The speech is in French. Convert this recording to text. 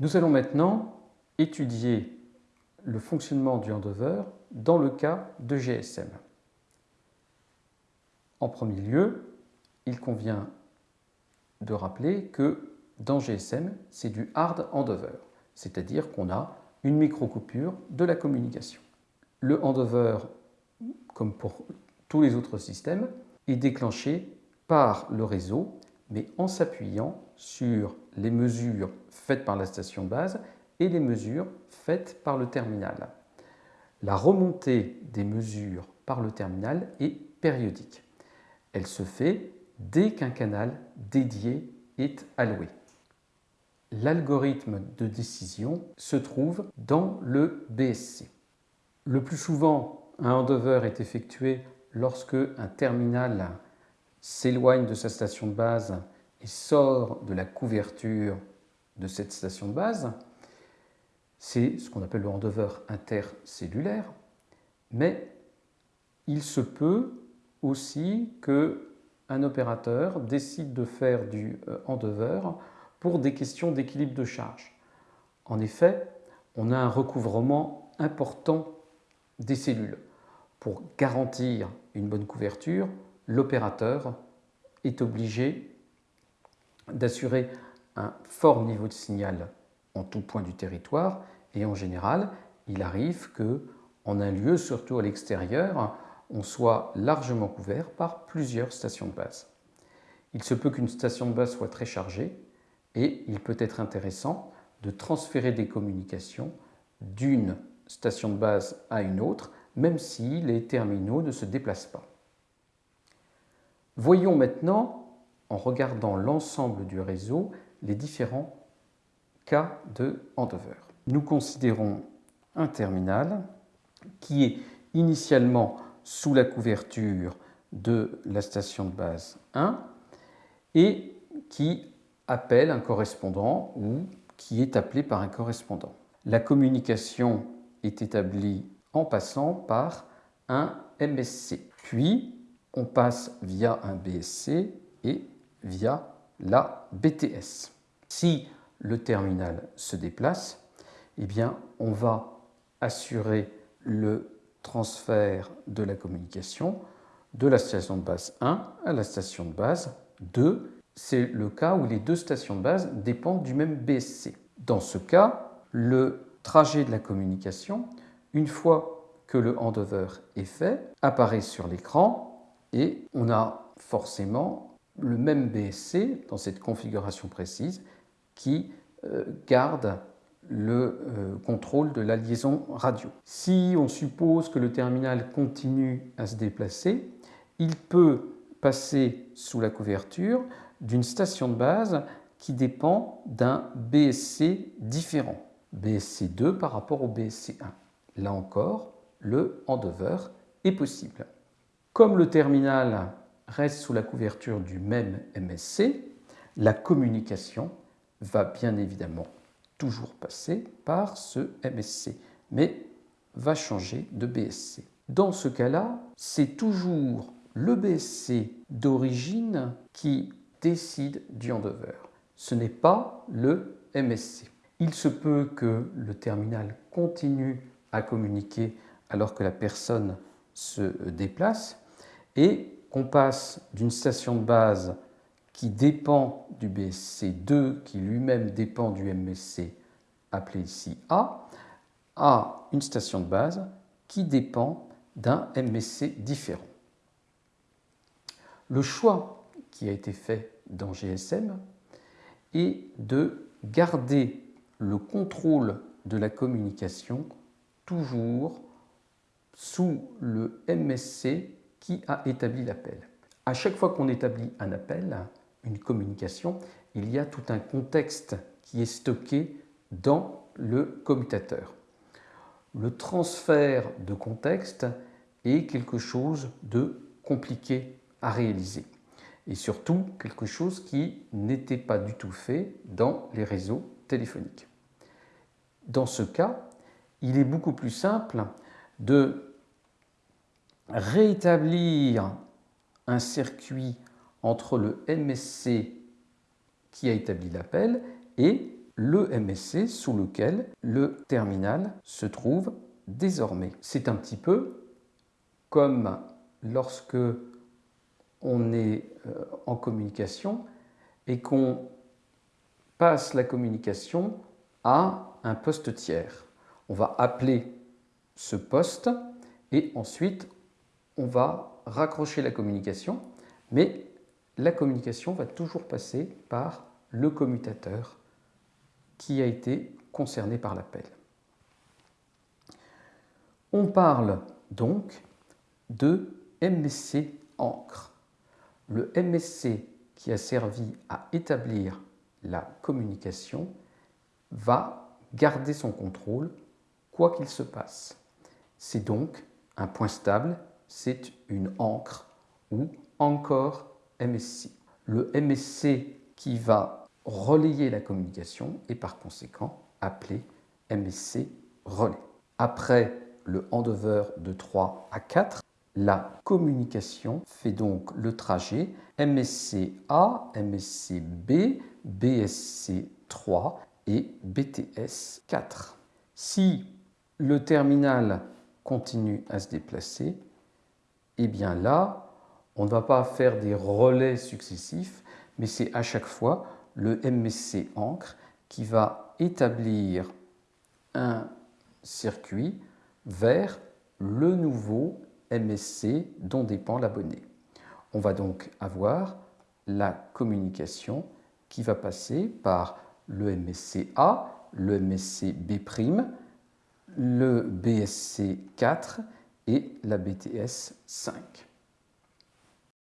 Nous allons maintenant étudier le fonctionnement du handover dans le cas de GSM. En premier lieu, il convient de rappeler que dans GSM, c'est du hard handover, c'est-à-dire qu'on a une micro-coupure de la communication. Le handover, comme pour tous les autres systèmes, est déclenché par le réseau, mais en s'appuyant sur les mesures faites par la station base et les mesures faites par le terminal. La remontée des mesures par le terminal est périodique. Elle se fait dès qu'un canal dédié est alloué. L'algorithme de décision se trouve dans le BSC. Le plus souvent, un handover est effectué lorsque un terminal s'éloigne de sa station de base et sort de la couverture de cette station de base. C'est ce qu'on appelle le handover intercellulaire, mais il se peut aussi qu'un opérateur décide de faire du euh, handover pour des questions d'équilibre de charge. En effet, on a un recouvrement important des cellules. Pour garantir une bonne couverture, l'opérateur est obligé d'assurer un fort niveau de signal en tout point du territoire et en général, il arrive que en un lieu, surtout à l'extérieur, on soit largement couvert par plusieurs stations de base. Il se peut qu'une station de base soit très chargée et il peut être intéressant de transférer des communications d'une station de base à une autre, même si les terminaux ne se déplacent pas. Voyons maintenant, en regardant l'ensemble du réseau, les différents cas de handover. Nous considérons un terminal qui est initialement sous la couverture de la station de base 1 et qui appelle un correspondant ou qui est appelé par un correspondant. La communication est établie en passant par un MSC. Puis, on passe via un BSC et via la BTS. Si le terminal se déplace, eh bien, on va assurer le transfert de la communication de la station de base 1 à la station de base 2 c'est le cas où les deux stations de base dépendent du même BSC. Dans ce cas, le trajet de la communication, une fois que le handover est fait, apparaît sur l'écran et on a forcément le même BSC dans cette configuration précise qui euh, garde le euh, contrôle de la liaison radio. Si on suppose que le terminal continue à se déplacer, il peut passer sous la couverture d'une station de base qui dépend d'un BSC différent, BSC 2 par rapport au BSC 1. Là encore, le handover est possible. Comme le terminal reste sous la couverture du même MSC, la communication va bien évidemment toujours passer par ce MSC, mais va changer de BSC. Dans ce cas-là, c'est toujours le BSC d'origine qui décide du handover. Ce n'est pas le MSC. Il se peut que le terminal continue à communiquer alors que la personne se déplace et qu'on passe d'une station de base qui dépend du BSC2, qui lui-même dépend du MSC, appelé ici A, à une station de base qui dépend d'un MSC différent. Le choix qui a été fait dans GSM et de garder le contrôle de la communication toujours sous le MSC qui a établi l'appel. À chaque fois qu'on établit un appel, une communication, il y a tout un contexte qui est stocké dans le commutateur. Le transfert de contexte est quelque chose de compliqué à réaliser et surtout quelque chose qui n'était pas du tout fait dans les réseaux téléphoniques. Dans ce cas, il est beaucoup plus simple de rétablir un circuit entre le MSC qui a établi l'appel et le MSC sous lequel le terminal se trouve désormais. C'est un petit peu comme lorsque on est euh, en communication et qu'on passe la communication à un poste tiers. On va appeler ce poste et ensuite on va raccrocher la communication, mais la communication va toujours passer par le commutateur qui a été concerné par l'appel. On parle donc de MSC encre. Le MSC qui a servi à établir la communication va garder son contrôle quoi qu'il se passe. C'est donc un point stable, c'est une encre ou encore MSC. Le MSC qui va relayer la communication est par conséquent appelé MSC relais. Après le handover de 3 à 4, la communication fait donc le trajet MSC-A, MSC-B, BSC-3 et BTS-4. Si le terminal continue à se déplacer, eh bien là, on ne va pas faire des relais successifs, mais c'est à chaque fois le MSC encre qui va établir un circuit vers le nouveau MSC dont dépend l'abonné. On va donc avoir la communication qui va passer par le MSC A, le MSC B', le BSC 4 et la BTS 5.